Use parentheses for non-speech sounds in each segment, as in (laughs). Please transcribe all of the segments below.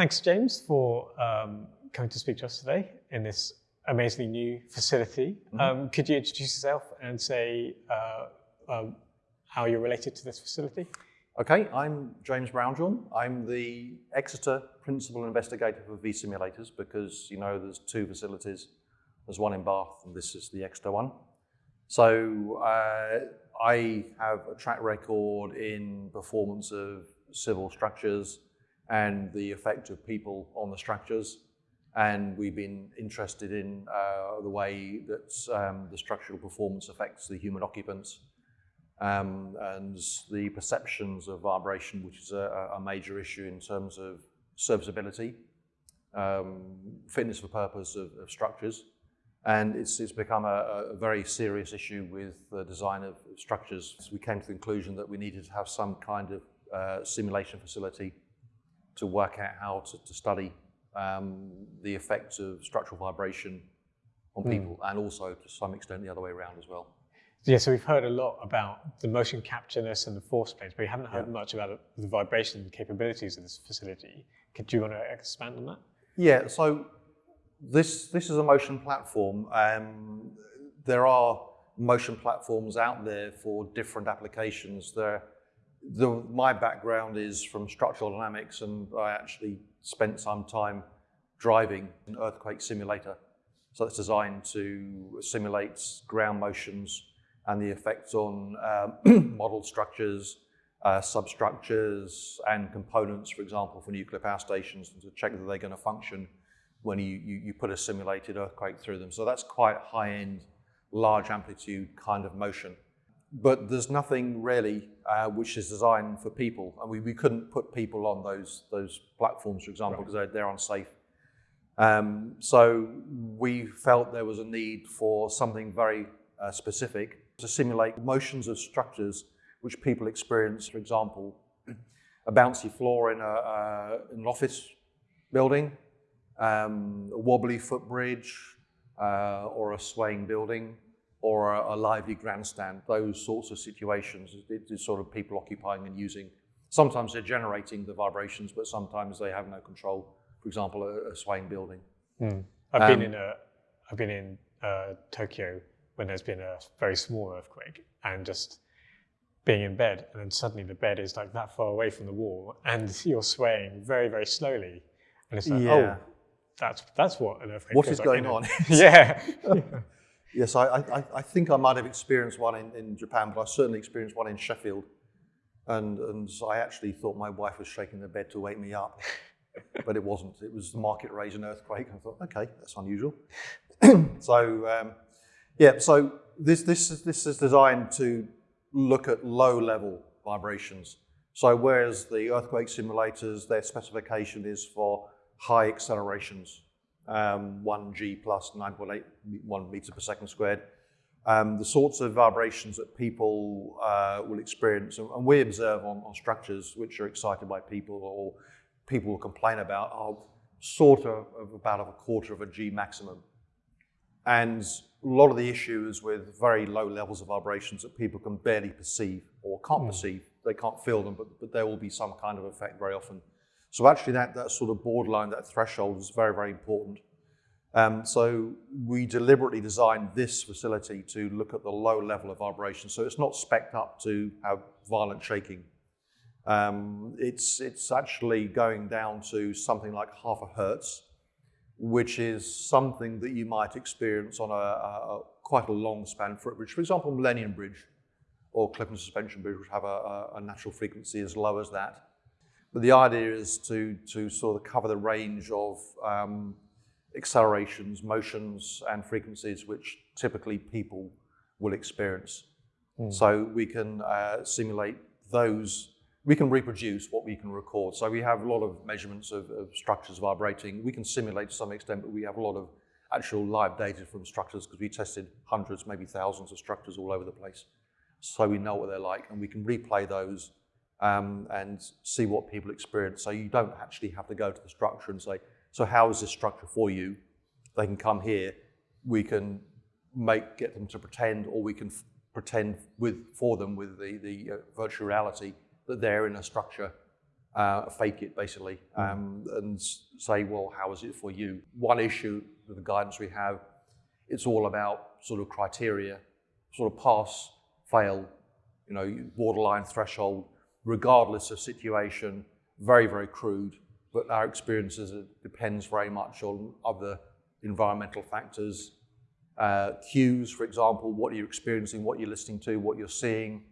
thanks, James, for um, coming to speak to us today in this amazingly new facility. Mm-hmm. Um, could you introduce yourself and say uh, um, how you're related to this facility? Okay, I'm James Brownjohn. I'm the Exeter Principal Investigator for vSimulators because you know there's two facilities. There's one in Bath and this is the Exeter one. So uh, I have a track record in performance of civil structures and the effect of people on the structures. And we've been interested in uh, the way that um, the structural performance affects the human occupants um, and the perceptions of vibration, which is a, a major issue in terms of serviceability, um, fitness for purpose of, of structures. And it's, it's become a, a, very serious issue with the design of structures. So we came to the conclusion that we needed to have some kind of uh, simulation facility to work out how to, to study um, the effects of structural vibration on mm. people and also to some extent the other way around as well. Yeah, so we've heard a lot about the motion captureness and the force plates, but we haven't heard yeah. much about the vibration capabilities of this facility. Could you want to expand on that? Yeah, so this, this is a motion platform. Um, there are motion platforms out there for different applications. There, the, my background is from structural dynamics and I actually spent some time driving an earthquake simulator. So it's designed to simulate ground motions and the effects on um, (clears throat) model structures, uh, substructures and components, for example, for nuclear power stations to check that they're going to function when you, you, you put a simulated earthquake through them. So that's quite high-end, large amplitude kind of motion. But there's nothing really uh, which is designed for people. And we, we couldn't put people on those, those platforms, for example, because right. they're, they're unsafe. Um, so we felt there was a need for something very uh, specific to simulate motions of structures which people experience, for example, a bouncy floor in, a, uh, in an office building, um, a wobbly footbridge, uh, or a swaying building, or a, a, lively grandstand, those sorts of situations, it is sort of people occupying and using. Sometimes they're generating the vibrations, but sometimes they have no control. For example, a, a swaying building. Mm. I've um, been in a, I've been in uh, Tokyo when there's been a very small earthquake and just being in bed and then suddenly the bed is like that far away from the wall and (laughs) you're swaying very, very slowly. And it's like, yeah. oh, that's, that's what an earthquake What is like, going on? (laughs) (laughs) yeah. Yes, I, I, I think I might have experienced one in, in Japan, but I certainly experienced one in Sheffield. And, and I actually thought my wife was shaking the bed to wake me up, (laughs) but it wasn't. It was the Market Rasen earthquake. I thought, okay, that's unusual. (laughs) so um, yeah, so this, this, is, this is designed to look at low-level vibrations. So whereas the earthquake simulators, their specification is for high accelerations, um, 1G plus 9.81 meter per second squared, um, the sorts of vibrations that people uh, will experience, and we observe on, on, structures which are excited by people or people will complain about, are sort of, of about a quarter of a G maximum. And a lot of the issues with very low levels of vibrations that people can barely perceive or can't mm. perceive. They can't feel them, but, but there will be some kind of effect very often. So actually that, that sort of borderline, that threshold is very, very important. Um, so we deliberately designed this facility to look at the low level of vibration. So it's not specced up to have violent shaking. Um, it's, it's actually going down to something like half a hertz which is something that you might experience on a, a quite a long span footbridge. For example, Millennium Bridge or Clifton Suspension Bridge, which have a, a, natural frequency as low as that. But the idea is to, to sort of cover the range of um, accelerations, motions, and frequencies which typically people will experience. Mm. So we can uh, simulate those we can reproduce what we can record. So we have a lot of measurements of, of, structures vibrating. We can simulate to some extent, but we have a lot of actual live data from structures because we tested hundreds, maybe thousands of structures all over the place. So we know what they're like and we can replay those um, and see what people experience. So you don't actually have to go to the structure and say, so how is this structure for you? They can come here. We can make get them to pretend or we can pretend with for them with the, the uh, virtual reality that they're in a structure uh, fake it basically, um, and say, well, how is it for you? One issue with the guidance we have, it's all about sort of criteria, sort of pass, fail, you know, borderline threshold, regardless of situation, very, very crude. But our experiences, it depends very much on other environmental factors. Uh, cues, for example, what you're experiencing, what you're listening to, what you're seeing,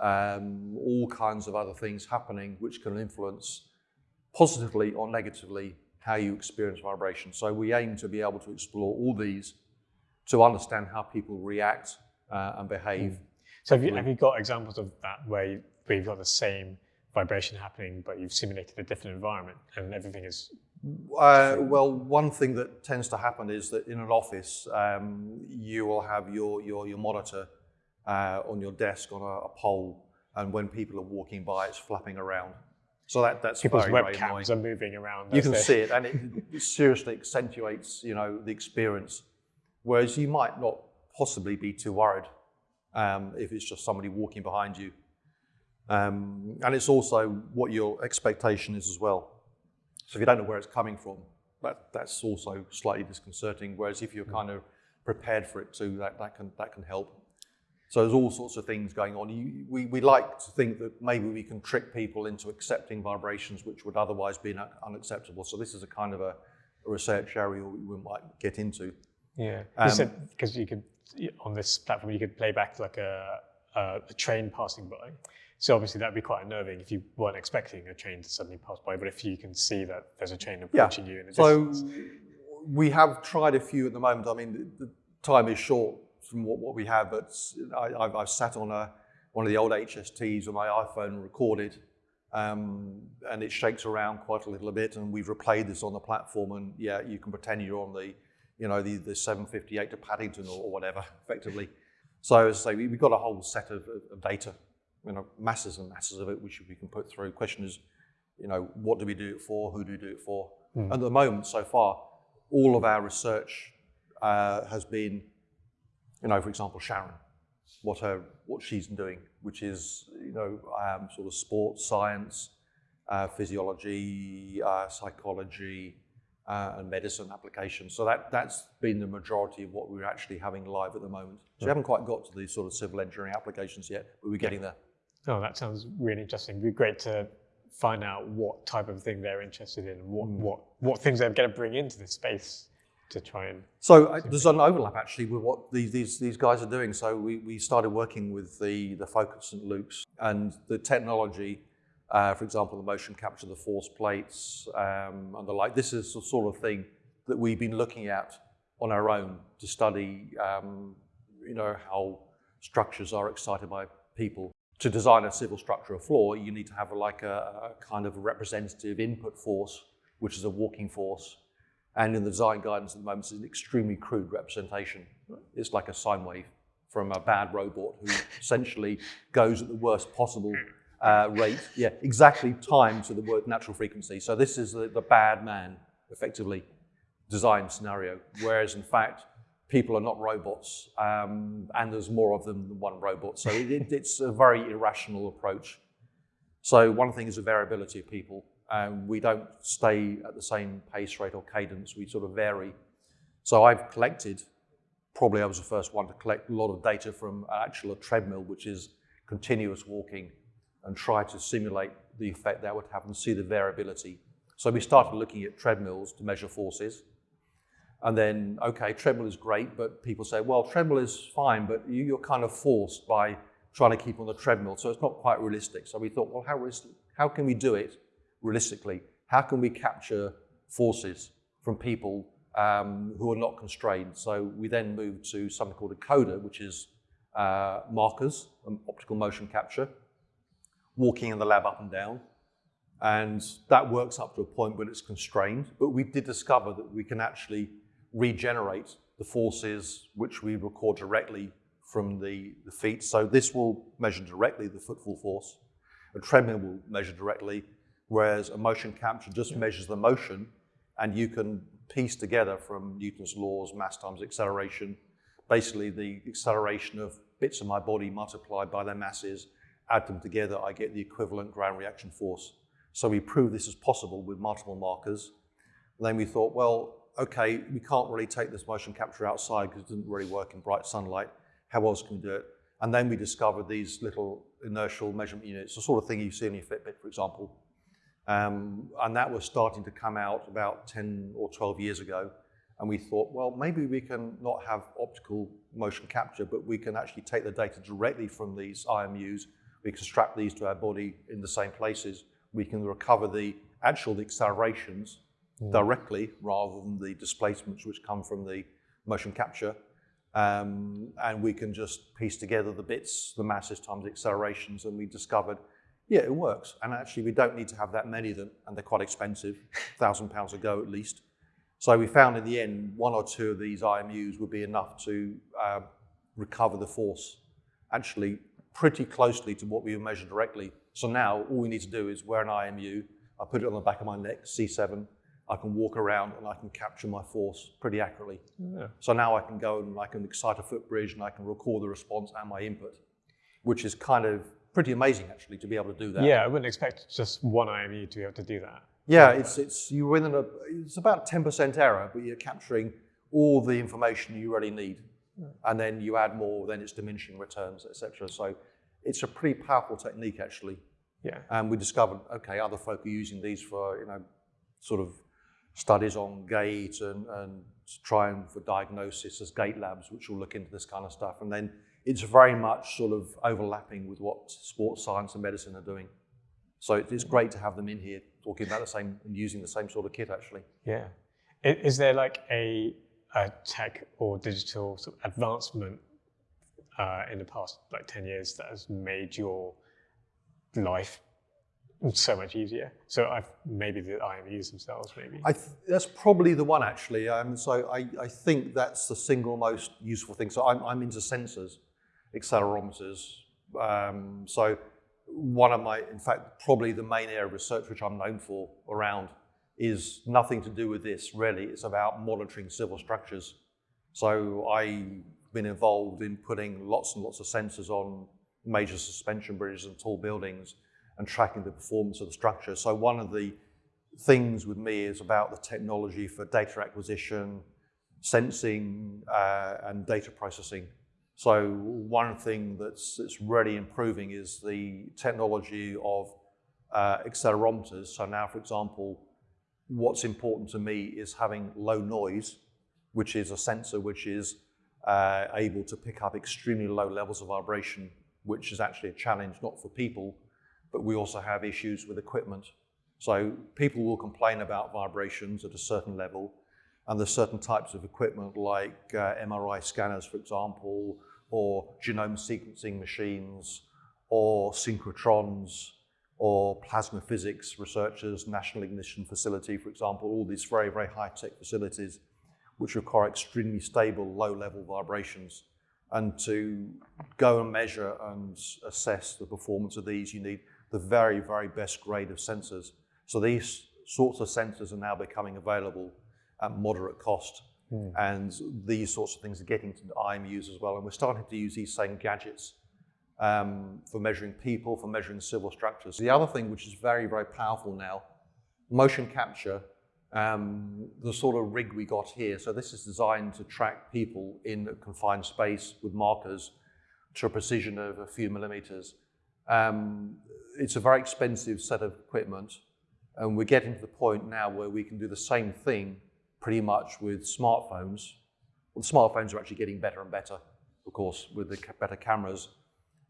um, all kinds of other things happening which can influence positively or negatively how you experience vibration. So we aim to be able to explore all these to understand how people react uh, and behave. So have you, have you got examples of that where, you, where you've got the same vibration happening, but you've simulated a different environment and everything is Uh, well, one thing that tends to happen is that in an office, um, you will have your, your, your monitor uh, on your desk on a, a pole, and when people are walking by, it's flapping around. So that, that's people's very, very webcams are moving around. You can they- see it, and it, it (laughs) seriously accentuates, you know, the experience. Whereas you might not possibly be too worried um, if it's just somebody walking behind you. Um, and it's also what your expectation is as well. So if you don't know where it's coming from, that, that's also slightly disconcerting. Whereas if you're kind of prepared for it too, that, that can that can help. So there's all sorts of things going on. You, we, we like to think that maybe we can trick people into accepting vibrations which would otherwise be unacceptable. So this is a kind of a, a research area we might get into. Yeah, Um, you because you could on this platform you could play back like a, a, a train passing by. So obviously that'd be quite unnerving if you weren't expecting a train to suddenly pass by. But if you can see that there's a train approaching you in the So distance, we have tried a few at the moment. I mean, the, the time is short from what, what we have, but I, I've, I've sat on a, one of the old HSTs with my iPhone and recorded, um, and it shakes around quite a little bit. And we've replayed this on the platform, and yeah, you can pretend you're on the, you know, the, the 758 to Paddington or, or whatever, (laughs) effectively. So as I say, we, we've got a whole set of, of data, you know, masses and masses of it, which we can put through. Question is, you know, what do we do it for? Who do we do it for? At the moment, so far, all of our research uh, has been, you know, for example, Sharon, what her what she's doing, which is you know um, sort of sports science, uh, physiology, uh, psychology, uh, and medicine applications. So that that's been the majority of what we're actually having live at the moment. So we haven't quite got to the sort of civil engineering applications yet, but we're getting there. Oh, that sounds really interesting. It'd be great to find out what type of thing they're interested in, what Hmm. what what things they're going to bring into this space to try and So uh, there's an overlap actually with what these, these, these guys are doing. So we, we started working with the, the folk at St. Luke's and the technology, uh, for example, the motion capture, the force plates um, and the like. This is the sort of thing that we've been looking at on our own to study, um, you know, how structures are excited by people. To design a civil structure or floor, you need to have like a, a kind of representative input force, which is a walking force. And in the design guidance at the moment, it's an extremely crude representation. It's like a sine wave from a bad robot who (laughs) essentially goes at the worst possible uh, rate. Yeah, exactly timed to the word natural frequency. So this is the, the bad man, effectively, design scenario. Whereas in fact, people are not robots, um, and there's more of them than one robot. So it, it, it's a very irrational approach. So one thing is the variability of people. Um, we don't stay at the same pace rate or cadence. We sort of vary. So I've collected, probably I was the first one to collect a lot of data from actual a treadmill, which is continuous walking, and try to simulate the effect that would have and see the variability. So we started looking at treadmills to measure forces. And then, okay, treadmill is great, but people say, well, treadmill is fine, but you, you're kind of forced by trying to keep on the treadmill, so it's not quite realistic. So we thought, well, how, how can we do it realistically? How can we capture forces from people um, who are not constrained? So we then moved to something called a coda, which is uh, markers, um, optical motion capture, walking in the lab up and down. And that works up to a point when it's constrained. But we did discover that we can actually regenerate the forces which we record directly from the, the feet. So this will measure directly the footfall force. A treadmill will measure directly, whereas a motion capture just measures the motion, and you can piece together from Newton's laws, mass times acceleration, basically the acceleration of bits of my body multiplied by their masses, add them together, I get the equivalent ground reaction force. So we proved this is possible with multiple markers. And then we thought, well, okay, we can't really take this motion capture outside because it didn't really work in bright sunlight. How else can we do it? And then we discovered these little inertial measurement units, the sort of thing you see in your Fitbit, for example. Um, and that was starting to come out about 10 or 12 years ago. And we thought, well, maybe we can not have optical motion capture, but we can actually take the data directly from these IMUs. We can strap these to our body in the same places. We can recover the actual accelerations mm. directly rather than the displacements which come from the motion capture. Um, and we can just piece together the bits, the masses times the accelerations, and we discovered, yeah, it works. And actually, we don't need to have that many of them, and they're quite expensive, (laughs) thousand pounds a go at least. So we found in the end, one or two of these IMUs would be enough to uh, recover the force, actually pretty closely to what we measure directly. So now all we need to do is wear an IMU, I put it on the back of my neck, C7, I can walk around and I can capture my force pretty accurately. Yeah. So now I can go and I can excite a footbridge and I can record the response and my input, which is kind of pretty amazing actually to be able to do that. Yeah, I wouldn't expect just one IMU to be able to do that. Yeah, it's, it's, you're within a, it's about 10% error, but you're capturing all the information you really need. And then you add more, then it's diminishing returns, etc. So it's a pretty powerful technique actually. Yeah. And we discovered, okay, other folk are using these for, you know, sort of studies on gait and, and trying for diagnosis as gait labs, which will look into this kind of stuff. And then it's very much sort of overlapping with what sports science and medicine are doing. So it's great to have them in here talking about the same and using the same sort of kit actually. Yeah. Is there like a, a tech or digital sort of advancement uh, in the past like 10 years that has made your life so much easier? So I've, maybe the IMUs themselves, maybe. that's probably the one actually. Um, so I, I think that's the single most useful thing. So I'm, I'm into sensors, accelerometers. Um, so one of my, in fact, probably the main area of research which I'm known for around is nothing to do with this really. It's about monitoring civil structures. So I've been involved in putting lots and lots of sensors on major suspension bridges and tall buildings and tracking the performance of the structure. So one of the things with me is about the technology for data acquisition, sensing uh, and data processing. So one thing that's, that's really improving is the technology of uh, accelerometers. So now, for example, what's important to me is having low noise, which is a sensor which is uh, able to pick up extremely low levels of vibration, which is actually a challenge not for people, but we also have issues with equipment. So people will complain about vibrations at a certain level, and there's certain types of equipment like uh, MRI scanners, for example, or genome sequencing machines, or synchrotrons, or plasma physics researchers, National Ignition Facility, for example, all these very, very high-tech facilities which require extremely stable, low-level vibrations. And to go and measure and assess the performance of these, you need the very, very best grade of sensors. So these sorts of sensors are now becoming available at moderate cost. Mm. And these sorts of things are getting to IMUs as well. And we're starting to use these same gadgets um, for measuring people, for measuring civil structures. The other thing which is very, very powerful now, motion capture, um, the sort of rig we got here. So this is designed to track people in a confined space with markers to a precision of a few millimeters. Um, it's a very expensive set of equipment and we're getting to the point now where we can do the same thing pretty much with smartphones. Well, the smartphones are actually getting better and better, of course, with the better cameras.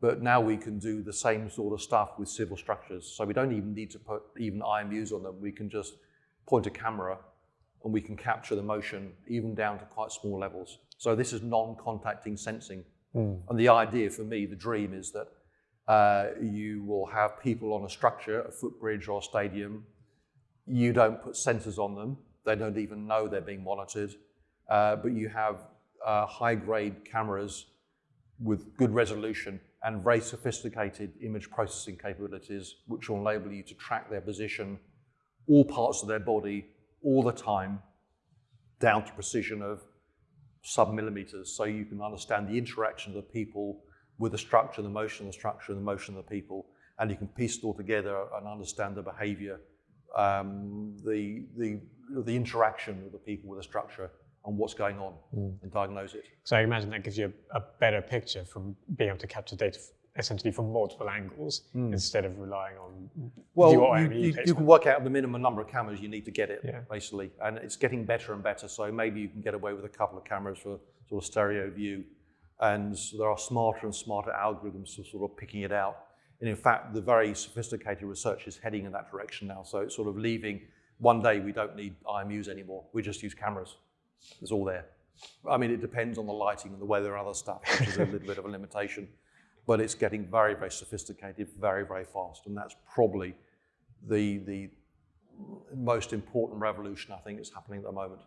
But now we can do the same sort of stuff with civil structures. So we don't even need to put even IMUs on them. We can just point a camera and we can capture the motion even down to quite small levels. So this is non-contacting sensing. Mm. And the idea for me, the dream is that uh, you will have people on a structure, a footbridge or a stadium. You don't put sensors on them. They don't even know they're being monitored. Uh, but you have uh, high-grade cameras with good resolution and very sophisticated image processing capabilities, which will enable you to track their position, all parts of their body, all the time, down to precision of sub-millimeters, so you can understand the interaction of the people with the structure, the motion of the structure, and the motion of the people, and you can piece it all together and understand the behavior, um, the, the, the interaction of the people with the structure and what's going on and diagnose it. So I imagine that gives you a, a better picture from being able to capture data f- essentially from multiple angles instead of relying on Well, your you, you, you can work out the minimum number of cameras you need to get it, Yeah. basically. And it's getting better and better. So maybe you can get away with a couple of cameras for sort of stereo view. And there are smarter and smarter algorithms for sort of picking it out. And in fact, the very sophisticated research is heading in that direction now. So it's sort of leaving, one day we don't need IMUs anymore. We just use cameras. It's all there. I mean, it depends on the lighting and the weather and other stuff, which is a little bit of a limitation. But it's getting very, very sophisticated, very, very fast. And that's probably the, the most important revolution I think is happening at the moment.